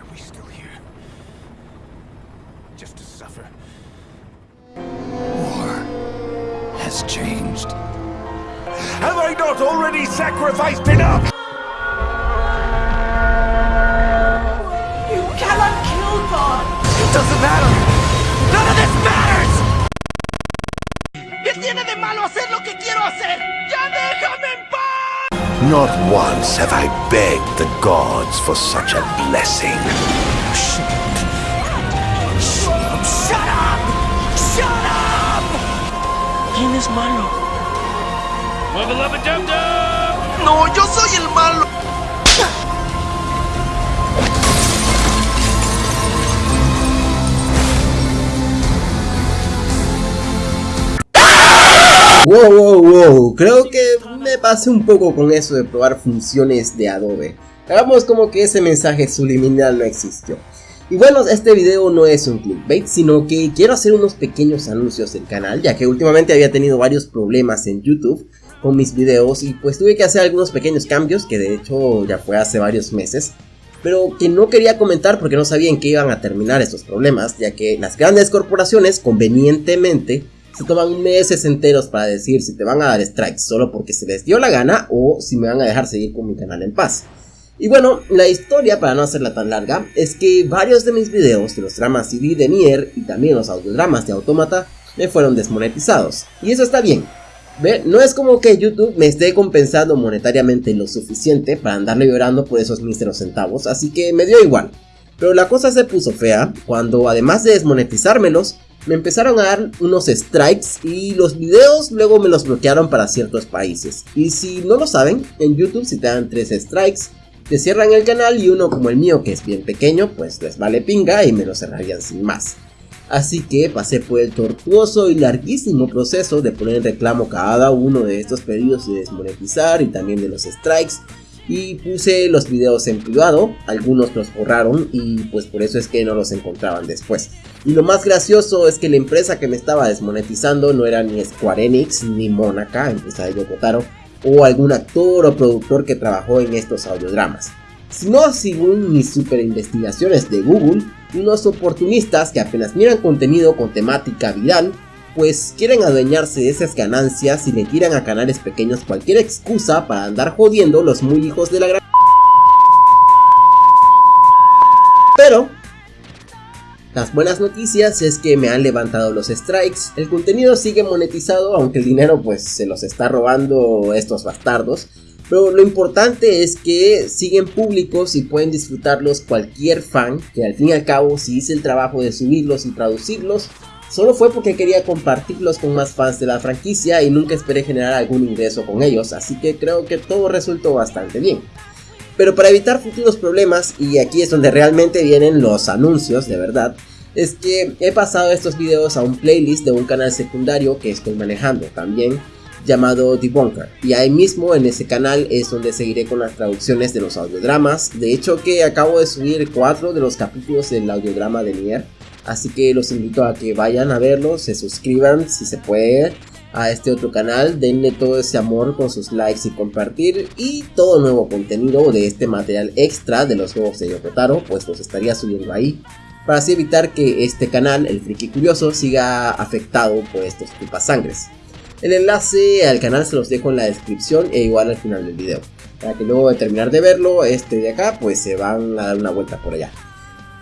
are we still here? Just to suffer? War has changed. Have I not already sacrificed enough? You cannot kill God! It doesn't matter! None of this matters! ¿Qué tiene de malo hacer lo que quiero hacer? Not once have I begged the gods for such a blessing. Shut up! Shut up! ¿Quién es malo? No, yo soy el malo. Wow, wow, wow, creo que me pasé un poco con eso de probar funciones de Adobe. Hagamos como que ese mensaje subliminal no existió. Y bueno, este video no es un clickbait, sino que quiero hacer unos pequeños anuncios del canal, ya que últimamente había tenido varios problemas en YouTube con mis videos y pues tuve que hacer algunos pequeños cambios, que de hecho ya fue hace varios meses, pero que no quería comentar porque no sabía en qué iban a terminar estos problemas, ya que las grandes corporaciones convenientemente se toman meses enteros para decir si te van a dar strikes solo porque se les dio la gana o si me van a dejar seguir con mi canal en paz. Y bueno, la historia, para no hacerla tan larga, es que varios de mis videos de los dramas CD de Nier y también los audiodramas de Automata me fueron desmonetizados. Y eso está bien. ¿Ve? No es como que YouTube me esté compensando monetariamente lo suficiente para andarle llorando por esos míseros centavos, así que me dio igual. Pero la cosa se puso fea cuando además de desmonetizármelos, me empezaron a dar unos strikes y los videos luego me los bloquearon para ciertos países. Y si no lo saben, en YouTube si te dan 3 strikes, te cierran el canal y uno como el mío que es bien pequeño, pues les vale pinga y me lo cerrarían sin más. Así que pasé por el tortuoso y larguísimo proceso de poner en reclamo cada uno de estos pedidos de desmonetizar y también de los strikes y puse los videos en privado, algunos los borraron y pues por eso es que no los encontraban después. Y lo más gracioso es que la empresa que me estaba desmonetizando no era ni Square Enix ni Monaca, empresa de Yokotaro, o algún actor o productor que trabajó en estos audiodramas. Sino según mis super investigaciones de Google, unos oportunistas que apenas miran contenido con temática viral pues quieren adueñarse de esas ganancias y le tiran a canales pequeños cualquier excusa para andar jodiendo los muy hijos de la gran... Pero... Las buenas noticias es que me han levantado los strikes, el contenido sigue monetizado aunque el dinero pues se los está robando estos bastardos, pero lo importante es que siguen públicos y pueden disfrutarlos cualquier fan, que al fin y al cabo si hice el trabajo de subirlos y traducirlos, Solo fue porque quería compartirlos con más fans de la franquicia y nunca esperé generar algún ingreso con ellos, así que creo que todo resultó bastante bien. Pero para evitar futuros problemas, y aquí es donde realmente vienen los anuncios de verdad, es que he pasado estos videos a un playlist de un canal secundario que estoy manejando también, llamado Debunker. Y ahí mismo en ese canal es donde seguiré con las traducciones de los audiodramas. De hecho que acabo de subir 4 de los capítulos del audiodrama de Nier Así que los invito a que vayan a verlo, se suscriban si se puede a este otro canal, denle todo ese amor con sus likes y compartir y todo nuevo contenido de este material extra de los juegos de Yokotaro, pues los estaría subiendo ahí para así evitar que este canal, el Friki Curioso, siga afectado por estos sangres. El enlace al canal se los dejo en la descripción e igual al final del video, para que luego de terminar de verlo, este de acá, pues se van a dar una vuelta por allá.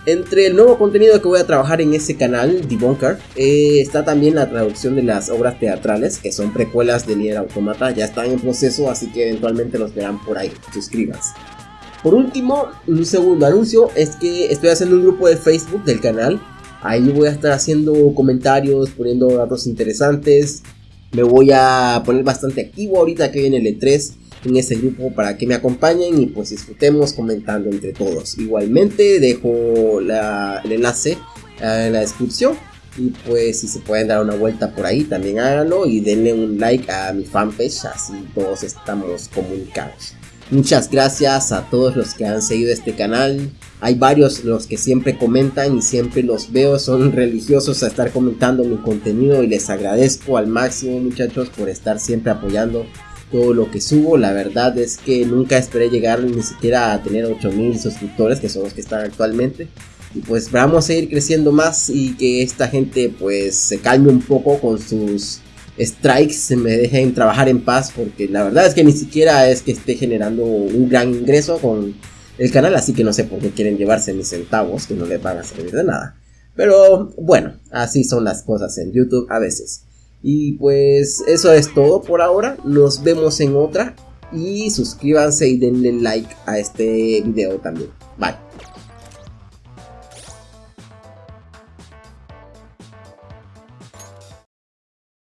Entre el nuevo contenido que voy a trabajar en ese canal, Debunker, eh, está también la traducción de las obras teatrales, que son precuelas de Nier Automata, ya están en proceso, así que eventualmente los verán por ahí, suscríbanse. Por último, un segundo anuncio es que estoy haciendo un grupo de Facebook del canal, ahí voy a estar haciendo comentarios, poniendo datos interesantes, me voy a poner bastante activo ahorita que viene el E3, en ese grupo para que me acompañen y pues disfrutemos comentando entre todos. Igualmente dejo el enlace en la descripción y pues si se pueden dar una vuelta por ahí también háganlo y denle un like a mi fanpage así todos estamos comunicados. Muchas gracias a todos los que han seguido este canal. Hay varios los que siempre comentan y siempre los veo, son religiosos a estar comentando mi contenido y les agradezco al máximo muchachos por estar siempre apoyando todo lo que subo. La verdad es que nunca esperé llegar ni siquiera a tener 8000 suscriptores, que son los que están actualmente. Y pues vamos a ir creciendo más y que esta gente pues se calme un poco con sus strikes, se me dejen trabajar en paz, porque la verdad es que ni siquiera es que esté generando un gran ingreso con el canal, así que no sé por qué quieren llevarse mis centavos, que no les van a servir de nada. Pero bueno, así son las cosas en YouTube a veces. Y pues eso es todo por ahora. Nos vemos en otra. Y suscríbanse y denle like a este video también. Bye.